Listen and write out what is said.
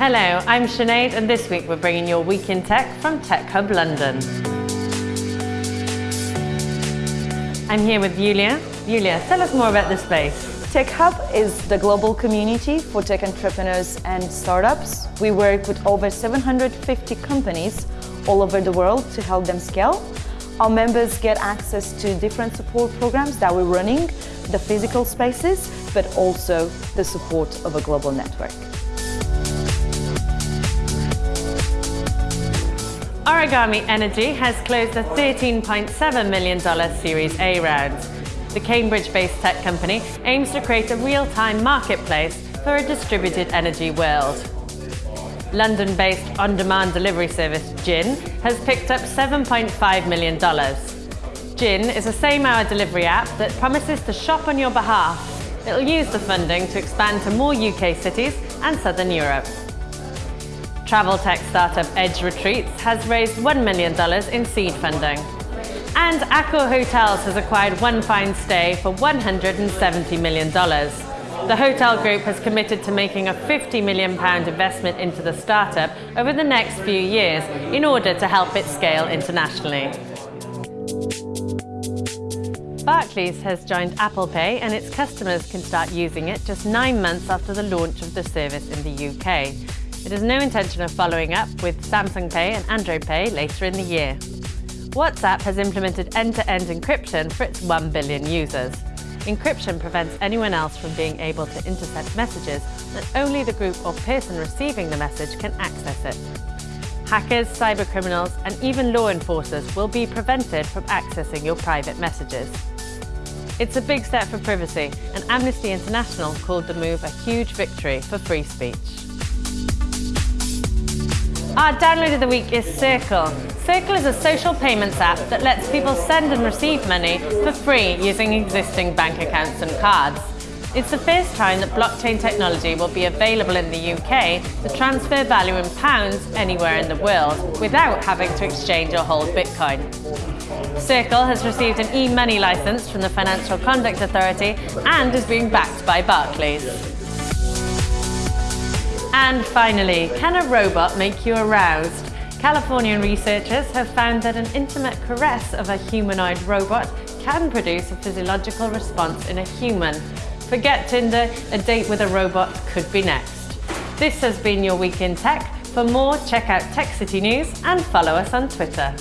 Hello, I'm Sinead and this week we're bringing your Week in Tech from Tech Hub London. I'm here with Julia. Julia, tell us more about this space. Tech Hub is the global community for tech entrepreneurs and startups. We work with over 750 companies all over the world to help them scale. Our members get access to different support programs that we're running, the physical spaces, but also the support of a global network. Origami Energy has closed a $13.7 million Series A round. The Cambridge-based tech company aims to create a real-time marketplace for a distributed energy world. London-based on-demand delivery service Jinn has picked up $7.5 million. Jinn is a same-hour delivery app that promises to shop on your behalf. It'll use the funding to expand to more UK cities and Southern Europe. Travel tech startup Edge Retreats has raised $1 million in seed funding. And Accor Hotels has acquired One Fine Stay for $170 million. The hotel group has committed to making a £50 million investment into the startup over the next few years in order to help it scale internationally. Barclays has joined Apple Pay and its customers can start using it just nine months after the launch of the service in the UK. It has no intention of following up with Samsung Pay and Android Pay later in the year. WhatsApp has implemented end-to-end -end encryption for its 1 billion users. Encryption prevents anyone else from being able to intercept messages and only the group or person receiving the message can access it. Hackers, cybercriminals and even law enforcers will be prevented from accessing your private messages. It's a big step for privacy and Amnesty International called the move a huge victory for free speech. Our download of the week is Circle. Circle is a social payments app that lets people send and receive money for free using existing bank accounts and cards. It's the first time that blockchain technology will be available in the UK to transfer value in pounds anywhere in the world without having to exchange or hold Bitcoin. Circle has received an e-money license from the Financial Conduct Authority and is being backed by Barclays. And finally, can a robot make you aroused? Californian researchers have found that an intimate caress of a humanoid robot can produce a physiological response in a human. Forget Tinder, a date with a robot could be next. This has been your Week in Tech. For more, check out Tech City News and follow us on Twitter.